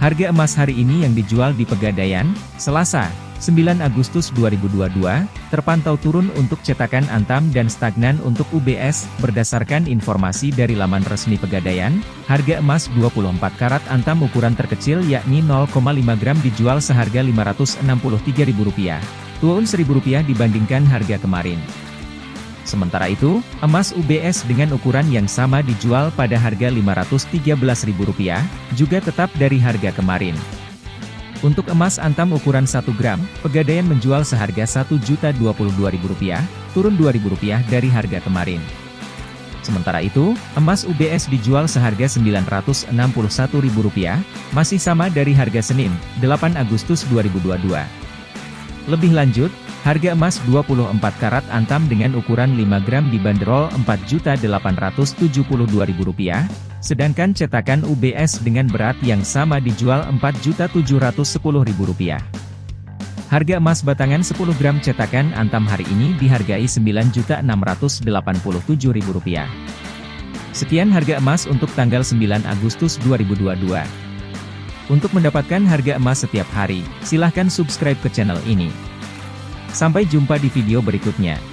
Harga emas hari ini yang dijual di Pegadaian, Selasa, 9 Agustus 2022, terpantau turun untuk cetakan Antam dan stagnan untuk UBS, berdasarkan informasi dari laman resmi Pegadaian, harga emas 24 karat Antam ukuran terkecil yakni 0,5 gram dijual seharga Rp563.000, turun Rp1.000 dibandingkan harga kemarin. Sementara itu, emas UBS dengan ukuran yang sama dijual pada harga Rp513.000, juga tetap dari harga kemarin. Untuk emas antam ukuran 1 gram, Pegadaian menjual seharga Rp1.022.000, turun Rp2.000 dari harga kemarin. Sementara itu, emas UBS dijual seharga Rp961.000, masih sama dari harga Senin, 8 Agustus 2022. Lebih lanjut, Harga emas 24 karat antam dengan ukuran 5 gram dibanderol Rp4.872.000, sedangkan cetakan UBS dengan berat yang sama dijual Rp4.710.000. Harga emas batangan 10 gram cetakan antam hari ini dihargai Rp9.687.000. Sekian harga emas untuk tanggal 9 Agustus 2022. Untuk mendapatkan harga emas setiap hari, silahkan subscribe ke channel ini. Sampai jumpa di video berikutnya.